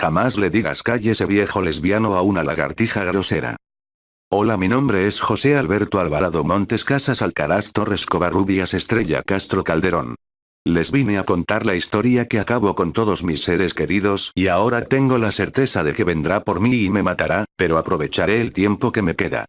Jamás le digas cállese viejo lesbiano a una lagartija grosera. Hola mi nombre es José Alberto Alvarado Montes Casas Alcaraz Torres Covarrubias Estrella Castro Calderón. Les vine a contar la historia que acabo con todos mis seres queridos y ahora tengo la certeza de que vendrá por mí y me matará, pero aprovecharé el tiempo que me queda.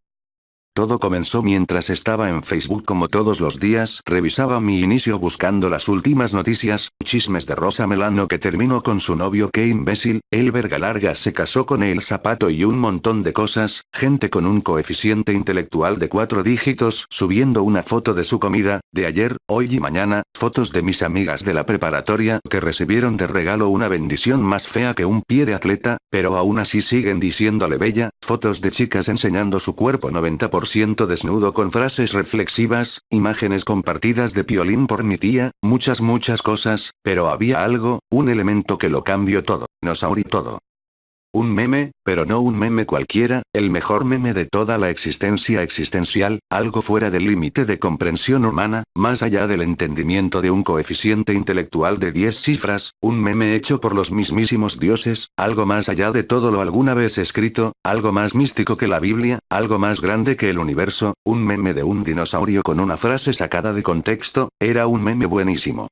Todo comenzó mientras estaba en Facebook como todos los días, revisaba mi inicio buscando las últimas noticias, chismes de Rosa Melano que terminó con su novio qué imbécil, el verga larga se casó con el zapato y un montón de cosas, gente con un coeficiente intelectual de cuatro dígitos subiendo una foto de su comida, de ayer, hoy y mañana, fotos de mis amigas de la preparatoria que recibieron de regalo una bendición más fea que un pie de atleta, pero aún así siguen diciéndole bella, fotos de chicas enseñando su cuerpo 90% siento desnudo con frases reflexivas, imágenes compartidas de piolín por mi tía, muchas muchas cosas, pero había algo, un elemento que lo cambió todo, nos y todo. Un meme, pero no un meme cualquiera, el mejor meme de toda la existencia existencial, algo fuera del límite de comprensión humana, más allá del entendimiento de un coeficiente intelectual de 10 cifras, un meme hecho por los mismísimos dioses, algo más allá de todo lo alguna vez escrito, algo más místico que la Biblia, algo más grande que el universo, un meme de un dinosaurio con una frase sacada de contexto, era un meme buenísimo.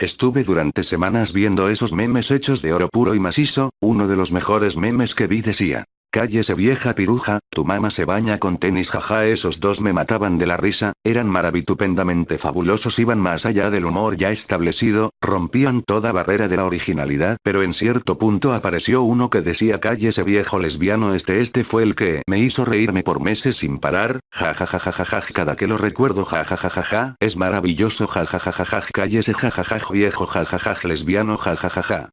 Estuve durante semanas viendo esos memes hechos de oro puro y macizo, uno de los mejores memes que vi decía. Cállese vieja piruja, tu mamá se baña con tenis jaja esos dos me mataban de la risa, eran maravitupendamente fabulosos iban más allá del humor ya establecido, rompían toda barrera de la originalidad pero en cierto punto apareció uno que decía cállese viejo lesbiano este este fue el que me hizo reírme por meses sin parar, jajajajaja cada que lo recuerdo jajajajaja, es maravilloso jajajajaja cállese jajaja viejo jajaja lesbiano jajajaja.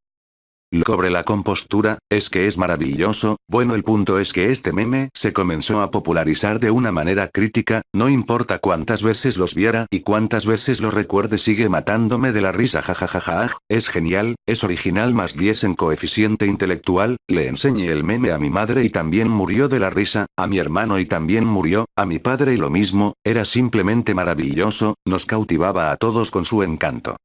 Cobre la compostura, es que es maravilloso, bueno el punto es que este meme se comenzó a popularizar de una manera crítica, no importa cuántas veces los viera y cuántas veces lo recuerde sigue matándome de la risa jajajaja, es genial, es original más 10 en coeficiente intelectual, le enseñé el meme a mi madre y también murió de la risa, a mi hermano y también murió, a mi padre y lo mismo, era simplemente maravilloso, nos cautivaba a todos con su encanto.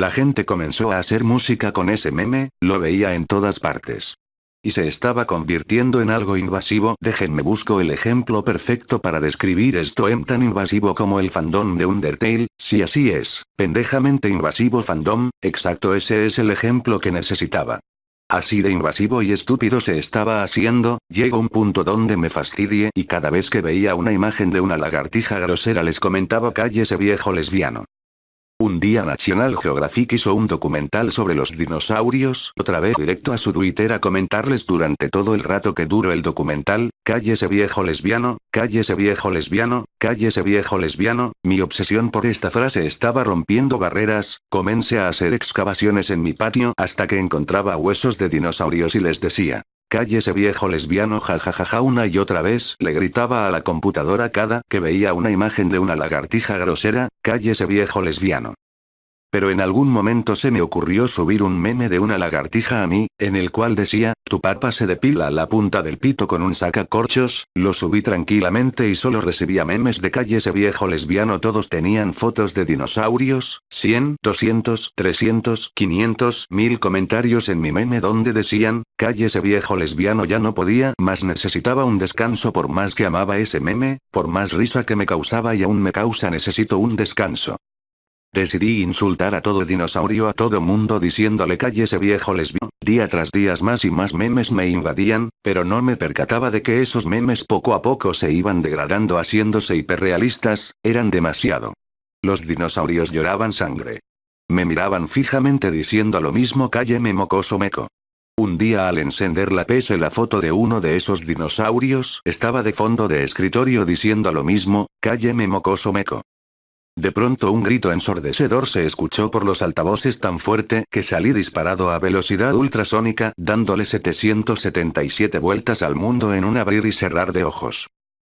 La gente comenzó a hacer música con ese meme, lo veía en todas partes. Y se estaba convirtiendo en algo invasivo. Déjenme busco el ejemplo perfecto para describir esto en tan invasivo como el fandom de Undertale, si así es, pendejamente invasivo fandom, exacto ese es el ejemplo que necesitaba. Así de invasivo y estúpido se estaba haciendo, llegó un punto donde me fastidie y cada vez que veía una imagen de una lagartija grosera les comentaba ese viejo lesbiano. Un día National Geographic hizo un documental sobre los dinosaurios, otra vez directo a su Twitter a comentarles durante todo el rato que duró el documental, cállese viejo lesbiano, cállese viejo lesbiano, cállese viejo lesbiano, mi obsesión por esta frase estaba rompiendo barreras, comencé a hacer excavaciones en mi patio hasta que encontraba huesos de dinosaurios y les decía, Cállese viejo lesbiano jajajaja una y otra vez le gritaba a la computadora cada que veía una imagen de una lagartija grosera, cállese viejo lesbiano. Pero en algún momento se me ocurrió subir un meme de una lagartija a mí, en el cual decía, tu papa se depila la punta del pito con un sacacorchos, lo subí tranquilamente y solo recibía memes de calle ese viejo lesbiano todos tenían fotos de dinosaurios, 100, 200, 300, 500, mil comentarios en mi meme donde decían, calle ese viejo lesbiano ya no podía más necesitaba un descanso por más que amaba ese meme, por más risa que me causaba y aún me causa necesito un descanso. Decidí insultar a todo dinosaurio a todo mundo diciéndole calle ese viejo lesbiano. Día tras día más y más memes me invadían, pero no me percataba de que esos memes poco a poco se iban degradando haciéndose hiperrealistas, eran demasiado. Los dinosaurios lloraban sangre. Me miraban fijamente diciendo lo mismo cálleme mocoso meco. Un día al encender la PS la foto de uno de esos dinosaurios estaba de fondo de escritorio diciendo lo mismo, cálleme mocoso meco. De pronto un grito ensordecedor se escuchó por los altavoces tan fuerte que salí disparado a velocidad ultrasónica, dándole 777 vueltas al mundo en un abrir y cerrar de ojos.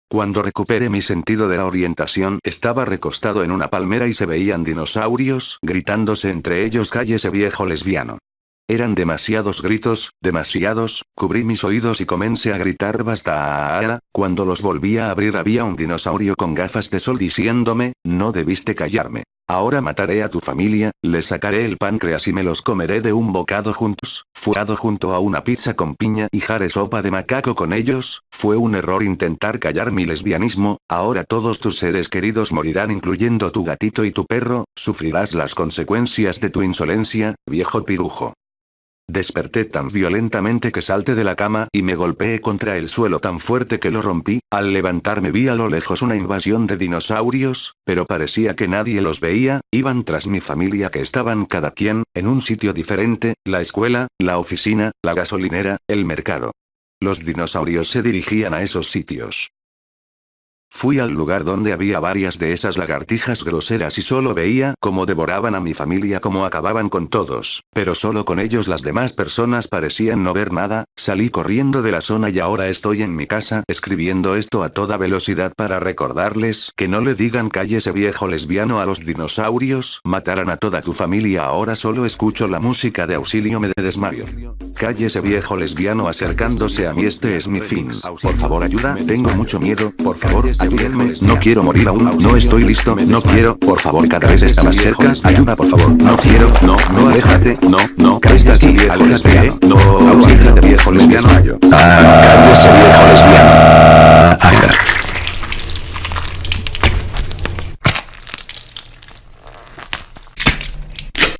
Cuando recuperé mi sentido de la orientación, estaba recostado en una palmera y se veían dinosaurios, gritándose entre ellos cállese viejo lesbiano. Eran demasiados gritos, demasiados, cubrí mis oídos y comencé a gritar basta. Cuando los volví a abrir había un dinosaurio con gafas de sol diciéndome, no debiste callarme. Ahora mataré a tu familia, le sacaré el páncreas y me los comeré de un bocado juntos, fuado junto a una pizza con piña y jare sopa de macaco con ellos, fue un error intentar callar mi lesbianismo, ahora todos tus seres queridos morirán incluyendo tu gatito y tu perro, sufrirás las consecuencias de tu insolencia, viejo pirujo. Desperté tan violentamente que salté de la cama y me golpeé contra el suelo tan fuerte que lo rompí, al levantarme vi a lo lejos una invasión de dinosaurios, pero parecía que nadie los veía, iban tras mi familia que estaban cada quien, en un sitio diferente, la escuela, la oficina, la gasolinera, el mercado. Los dinosaurios se dirigían a esos sitios. Fui al lugar donde había varias de esas lagartijas groseras y solo veía cómo devoraban a mi familia cómo acababan con todos, pero solo con ellos las demás personas parecían no ver nada, salí corriendo de la zona y ahora estoy en mi casa escribiendo esto a toda velocidad para recordarles que no le digan cállese viejo lesbiano a los dinosaurios, matarán a toda tu familia. Ahora solo escucho la música de auxilio me desmayo. Cállese viejo lesbiano acercándose a mí. Este es mi fin. Por favor ayuda, tengo mucho miedo, por favor, ayúdenme, no quiero morir aún, no estoy listo, no quiero, por favor cada vez está más cerca, ayuda por favor, no quiero, no, no, aléjate, no, no, está aquí viejo lesbiano, no, aléjate viejo lesbiano, cállese viejo lesbiano.